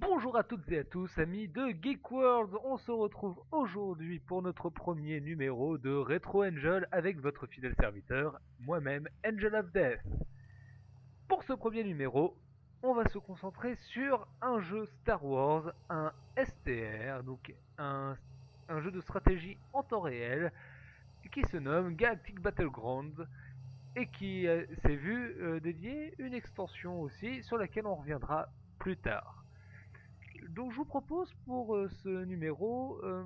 Bonjour à toutes et à tous, amis de Geek World. On se retrouve aujourd'hui pour notre premier numéro de Retro Angel avec votre fidèle serviteur, moi-même, Angel of Death. Pour ce premier numéro, on va se concentrer sur un jeu Star Wars, un STR, donc un, jeu de stratégie en temps réel qui se nomme Galactic Battlegrounds et qui euh, s'est vu euh, dédier une extension aussi sur laquelle on reviendra plus tard. Donc je vous propose pour euh, ce numéro euh,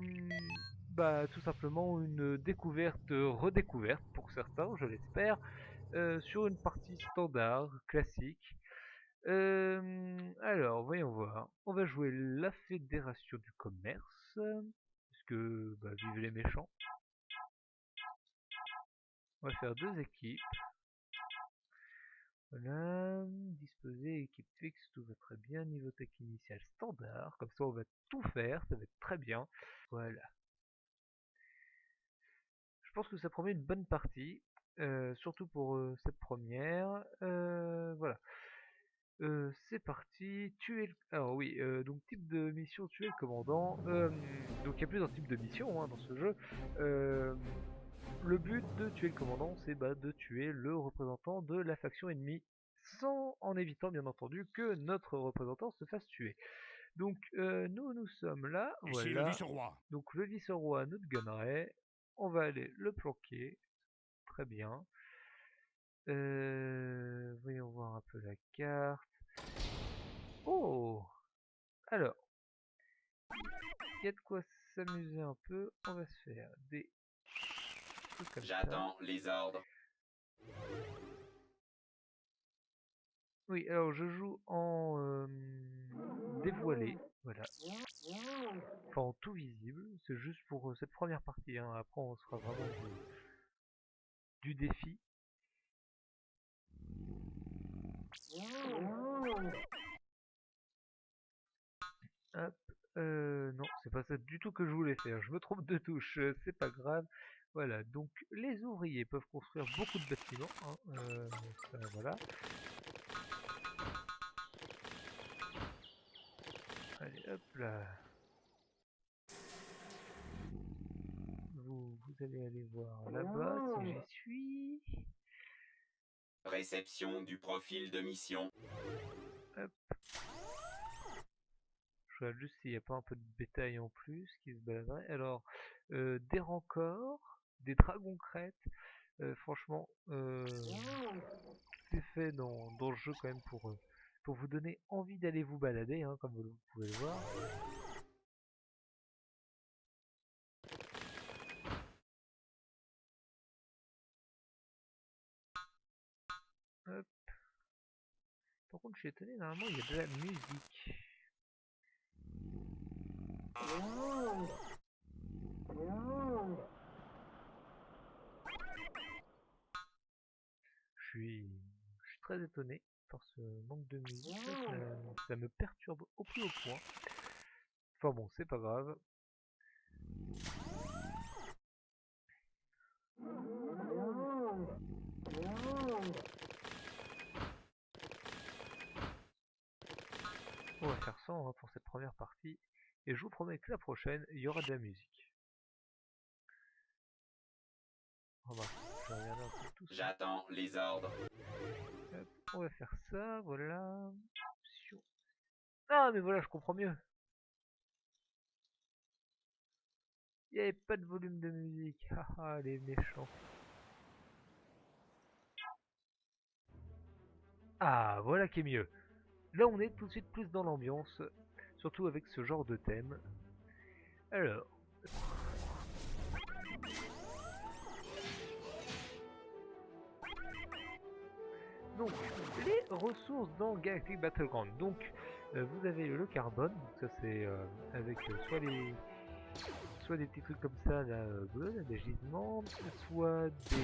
bah, tout simplement une découverte redécouverte pour certains, je l'espère, euh, sur une partie standard, classique. Euh, alors, voyons voir. On va jouer la Fédération du Commerce, parce que bah, les méchants? On va faire deux équipes. Voilà, disposer équipe fixe, tout va très bien, niveau tech initial standard, comme ça on va tout faire, ça va être très bien. Voilà. Je pense que ça promet une bonne partie, euh, surtout pour euh, cette première. Euh, voilà. C'est parti, tuer le... Alors oui, donc type de mission, tuer le commandant. Donc il y a plusieurs types de missions hein, dans ce jeu. Le but de tuer le commandant, c'est bah, de tuer le représentant de la faction ennemie, sans en évitant bien entendu que notre représentant se fasse tuer. Donc euh, nous, nous sommes là, Ici le voilà. vice-roi. Donc le vice-roi notre gunnerait, on va aller le planquer, très bien. Euh, voyons voir un peu la carte. Oh Alors, il y a de quoi s'amuser un peu, on va se faire des trucs comme ça. J'attends les ordres. Oui, alors je joue en euh, dévoilé, voilà. Enfin en tout visible, c'est juste pour euh, cette première partie, hein. après on sera vraiment du, du défi. Hop, euh, non, c'est pas ça du tout que je voulais faire, je me trompe de touche, euh, c'est pas grave. Voilà, donc les ouvriers peuvent construire beaucoup de bâtiments, hein, euh, ça, voilà. Allez, hop là. Vous, vous allez aller voir là-bas si j'y suis. Réception du profil de mission. Je juste s'il n'y a pas un peu de bétail en plus qui se baladerait. Alors, euh, des rancors, des dragons crêtes. euh, franchement, euh, c'est fait dans, dans le jeu quand même pour, pour vous donner envie d'aller vous balader, hein, comme vous pouvez le voir. Hop. Par contre, je suis étonné, normalement il y a de la musique. Je suis, très étonné par ce manque de musique. Ça, ça me perturbe au plus haut point. Enfin bon, c'est pas grave. On va faire ça hein, pour cette première partie. Et je vous promets que la prochaine, il y aura de la musique. J'attends les ordres. Hop, on va faire ça, voilà. Ah, mais voilà, je comprends mieux. Il n'y avait pas de volume de musique. Haha, les méchants. Ah, voilà qui est mieux. Là, on est tout de suite plus dans l'ambiance, surtout avec ce genre de thème. Alors. Donc, les ressources dans Galactic Battleground. Donc, euh, vous avez le carbone, ça c'est euh, avec euh, soit les soit des petits trucs comme ça, là, des gisements, soit des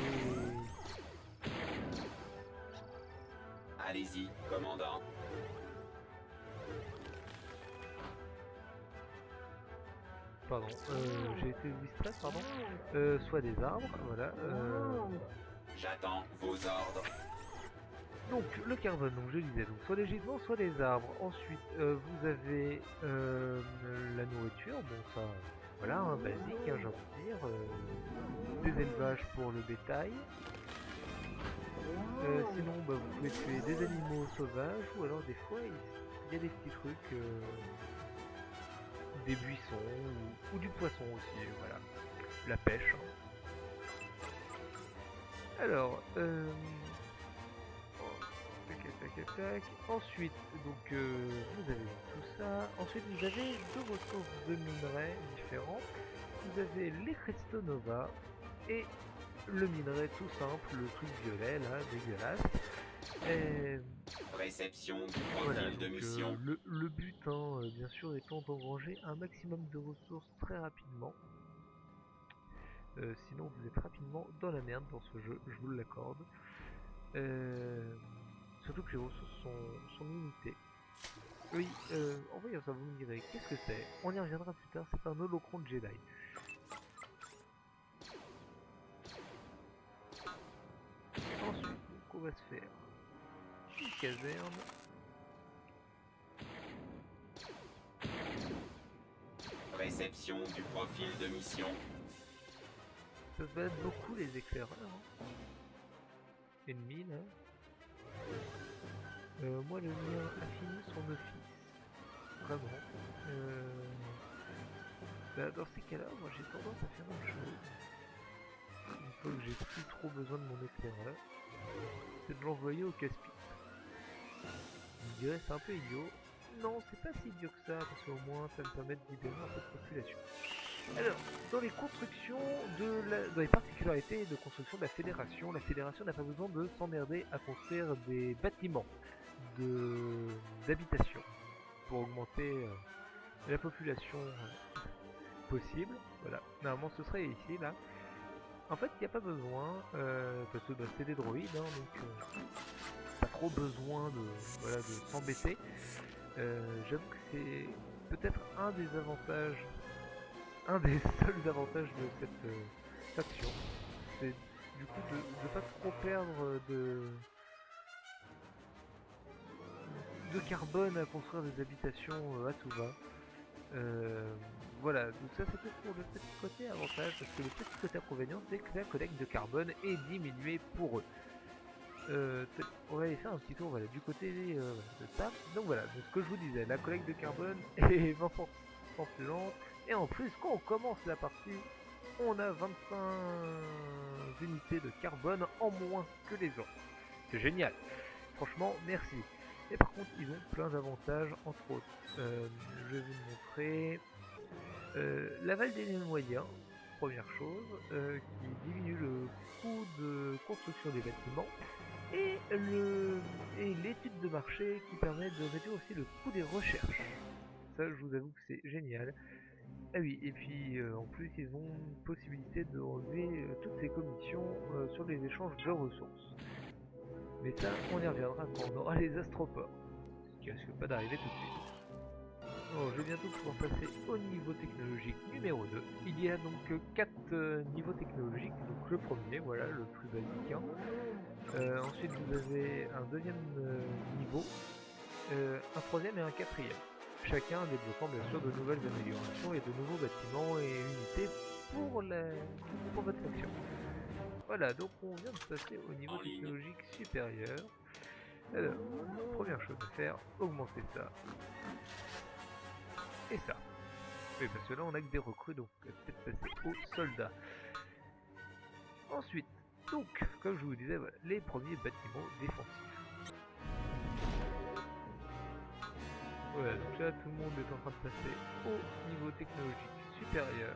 Allez-y, commandant. Pardon, euh, j'ai été distrait, pardon, euh, soit des arbres, voilà. euh, J'attends vos ordres. donc le carbone, donc je disais, donc soit les gisements, soit les arbres. Ensuite, vous avez la nourriture, bon ça, voilà, un basique, hein, j'ai envie de dire. des élevages pour le bétail. Sinon, bah, vous pouvez tuer des animaux sauvages, ou alors des fois, il il y a des petits trucs, des buissons, ou, du poisson aussi, voilà. La pêche. Alors, euh... Ensuite, donc euh, vous avez tout ça. Ensuite, vous avez deux ressources de minerais différents. Vous avez les Crestonova et le minerai tout simple, le truc violet là, dégueulasse. Et Réception du voilà, de euh, mission. le, le but, hein, euh, bien sûr, étant d'engranger un maximum de ressources très rapidement. Euh, sinon, vous êtes rapidement dans la merde dans ce jeu, je vous l'accorde. Euh, surtout que les ressources sont, sont limitées. Oui, euh, en voyant ça, vous me direz, qu'est-ce que c'est? On y reviendra plus tard, c'est un holocron Jedi. Ensuite, donc, on va se faire caserne. Réception du profil de mission. Ça se battre beaucoup les éclaireurs. hein. Ennemis là. Euh, moi le mien a fini son office. Vraiment. Euh, bah, dans ces cas-là, moi j'ai tendance à faire une chose. Une fois que j'ai plus trop besoin de mon éclaireur, c'est de l'envoyer au casse-pipe. C'est un peu idiot. Non, c'est pas si idiot que ça, parce qu'au moins ça me permet de libérer un peu de population. Alors, dans les constructions dans les particularités de construction de la fédération, la fédération n'a pas besoin de s'emmerder à construire des bâtiments de d'habitation pour augmenter euh, la population euh, possible. Voilà, normalement ce serait ici là. En fait, il n'y a pas besoin euh, parce que bah, c'est des droïdes, hein, donc pas trop besoin de voilà de s'embêter. Euh, J'avoue que c'est peut-être un des avantages un des seuls avantages de cette euh, faction, c'est du coup de ne pas trop perdre de de carbone à construire des habitations euh, à tout va. Euh, voilà, donc ça c'était pour le petit côté avantage, parce que le petit côté inconvénient c'est que la collecte de carbone est diminuée pour eux. Euh, on va aller faire un petit tour du côté euh, de ça. Donc voilà, ce que je vous disais, la collecte de carbone est 20% plus lente. Et en plus, quand on commence la partie, on a 25 unités de carbone en moins que les autres. C'est génial. Franchement, merci. Et par contre, ils ont plein d'avantages, entre autres. Euh, je vais vous montrer l'aval des moyens, première chose, qui diminue le coût de construction des bâtiments. Et l'étude de marché qui permet de réduire aussi le coût des recherches. Ça, je vous avoue que c'est génial. Ah oui, et puis euh, en plus, ils ont une possibilité de relever euh, toutes ces commissions euh, sur les échanges de ressources. Mais ça, on y reviendra quand on aura les astroports. Ce qui risque pas d'arriver tout de suite. Bon, je vais bientôt pouvoir passer au niveau technologique numéro 2. Il y a donc 4 niveaux technologiques. Donc le premier, voilà, le plus basique. hein. Euh, ensuite, vous avez un deuxième euh, niveau, euh, un troisième et un quatrième. Chacun débloquant bien sûr de nouvelles améliorations et de nouveaux bâtiments et unités pour, la... pour votre faction. Voilà, donc on vient de passer au niveau technologique supérieur. Alors, première chose à faire, augmenter ça. Et ça. Parce que là on a que des recrues, donc on va peut-être passer aux soldats. Ensuite, donc, comme je vous disais, les premiers bâtiments défensifs. Voilà, donc là tout le monde est en train de passer au niveau technologique supérieur.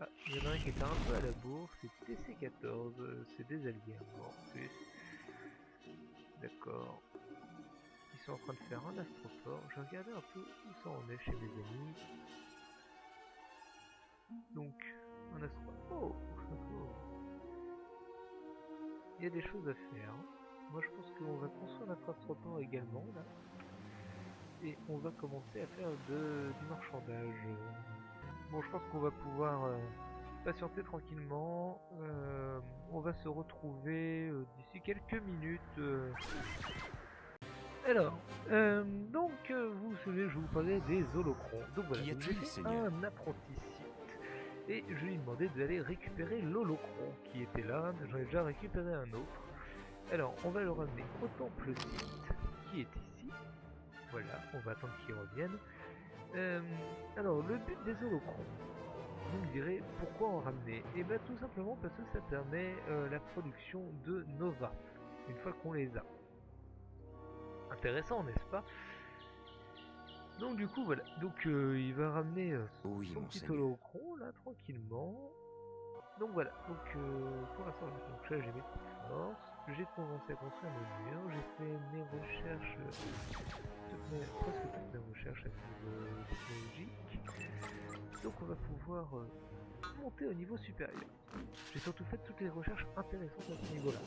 Ah, il y en a un qui était un peu à la bourre, c'est TC14, euh, c'est des alliés en plus. D'accord. Ils sont en train de faire un astroport. Je regarder un peu où ça en est chez mes amis. Donc, un astro... Oh. Il y a des choses à faire. Moi je pense qu'on va construire notre astroport également là. Et on va commencer à faire du marchandage. Bon je pense qu'on va pouvoir euh, patientez tranquillement. euh, on va se retrouver euh, d'ici quelques minutes. euh. Alors, donc vous vous souvenez, je vous parlais des holocrons. Donc voilà, j'ai fait un apprenti site et je lui ai demandé d'aller récupérer l'holocron qui était là. J'en ai déjà récupéré un autre. Alors, on va le ramener au temple site qui est ici. Voilà, on va attendre qu'il revienne. Alors, le but des holocrons. Vous me direz pourquoi en ramener. Et bien tout simplement parce que ça permet euh, la production de Nova, une fois qu'on les a. Intéressant, n'est-ce pas? Donc du coup voilà, donc euh, il va ramener euh, Oui, son petit holocron là tranquillement. Donc voilà, donc pour l'instant donc là j'ai mes petites forces, j'ai commencé à construire mon mur, j'ai fait mes recherches, presque toutes mes recherches à technologique. Donc on va pouvoir euh, monter au niveau supérieur. J'ai surtout fait toutes les recherches intéressantes à ce niveau-là.